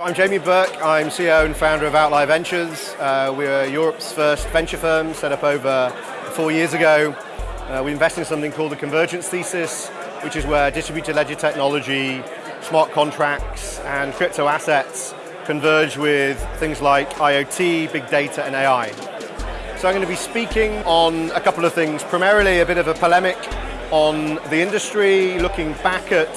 I'm Jamie Burke, I'm CEO and founder of Outlier Ventures. Uh, we're Europe's first venture firm set up over four years ago. Uh, we invest in something called the convergence thesis, which is where distributed ledger technology, smart contracts and crypto assets converge with things like IoT, big data and AI. So I'm going to be speaking on a couple of things, primarily a bit of a polemic on the industry, looking back at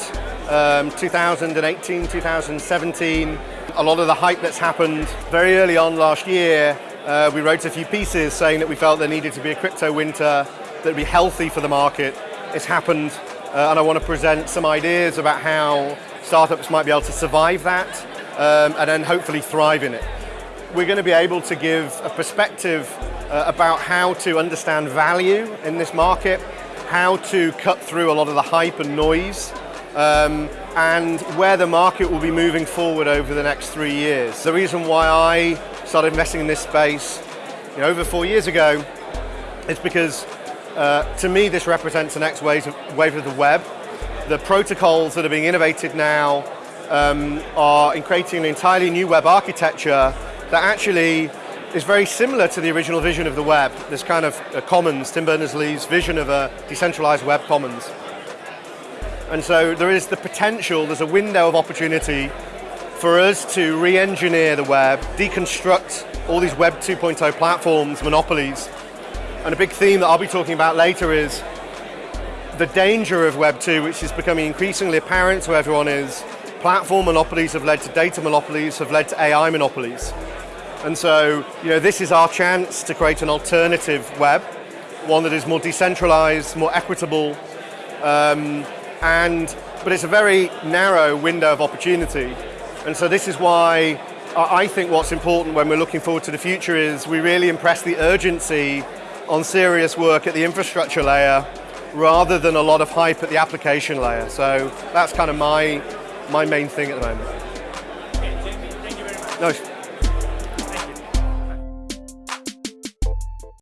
um, 2018, 2017, a lot of the hype that's happened very early on last year, uh, we wrote a few pieces saying that we felt there needed to be a crypto winter that would be healthy for the market. It's happened, uh, and I want to present some ideas about how startups might be able to survive that um, and then hopefully thrive in it. We're going to be able to give a perspective uh, about how to understand value in this market, how to cut through a lot of the hype and noise, um, and where the market will be moving forward over the next three years. The reason why I started investing in this space you know, over four years ago is because uh, to me this represents the next wave of, wave of the web. The protocols that are being innovated now um, are in creating an entirely new web architecture that actually is very similar to the original vision of the web. This kind of commons, Tim Berners-Lee's vision of a decentralized web commons. And so there is the potential, there's a window of opportunity for us to re-engineer the web, deconstruct all these Web 2.0 platforms, monopolies. And a big theme that I'll be talking about later is the danger of Web 2, which is becoming increasingly apparent to everyone is platform monopolies have led to data monopolies, have led to AI monopolies. And so, you know, this is our chance to create an alternative web, one that is more decentralized, more equitable, um, and, but it's a very narrow window of opportunity. And so this is why I think what's important when we're looking forward to the future is we really impress the urgency on serious work at the infrastructure layer rather than a lot of hype at the application layer. So that's kind of my, my main thing at the moment. Okay, Jamie, thank you very much. No.